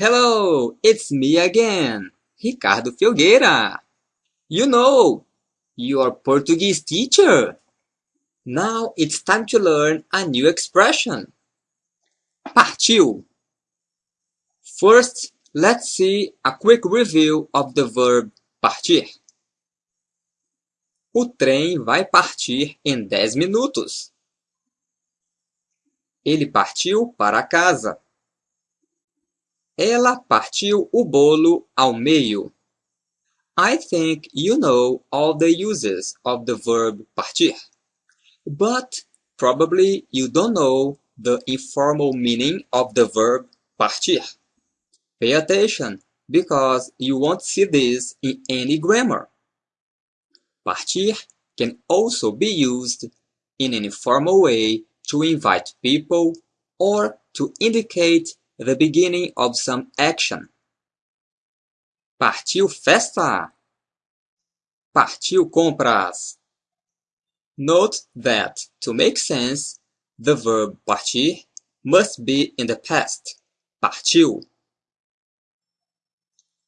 Hello, it's me again, Ricardo Filgueira. You know, your Portuguese teacher. Now it's time to learn a new expression. Partiu. First, let's see a quick review of the verb partir. O trem vai partir em 10 minutos. Ele partiu para casa. Ela partiu o bolo ao meio. I think you know all the uses of the verb partir, but probably you don't know the informal meaning of the verb partir. Pay attention, because you won't see this in any grammar. Partir can also be used in an informal way to invite people or to indicate the beginning of some action. Partiu festa! Partiu compras! Note that to make sense, the verb partir must be in the past. Partiu.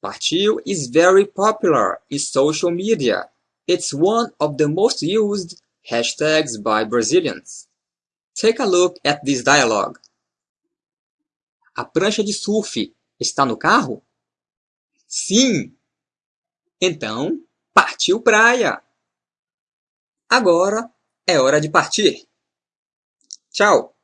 Partiu is very popular in social media. It's one of the most used hashtags by Brazilians. Take a look at this dialogue. A prancha de surf está no carro? Sim! Então, partiu praia! Agora é hora de partir! Tchau!